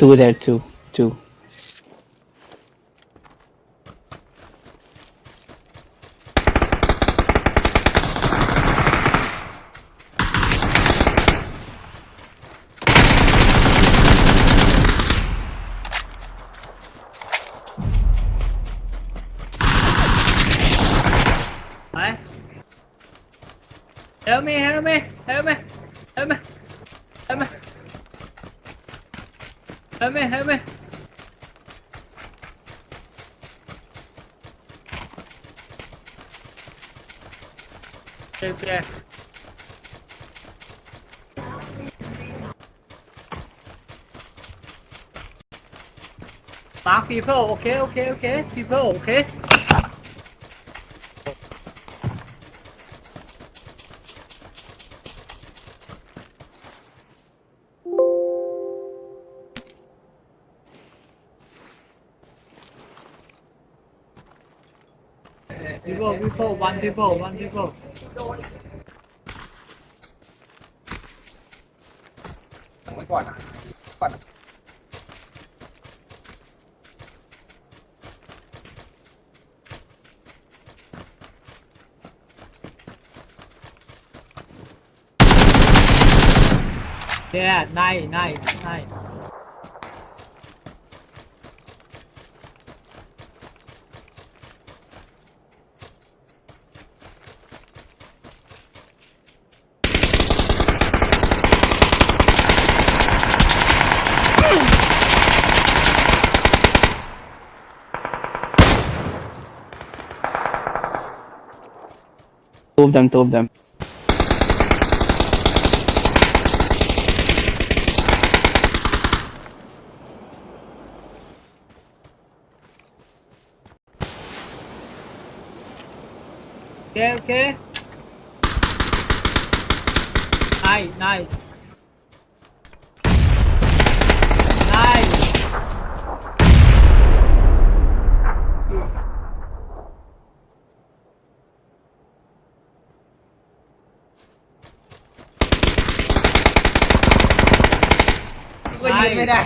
Two there, two, two. Đấy. Help me, help me, help me, help me, 还没还没对不对打 people ok ok ok people ok People, people, one people, one people. Quẩn à? Quẩn à? Yeah, nice, nice, nice. Two of them, two of them. Okay, okay. Nice, nice. ยิงไม่ได้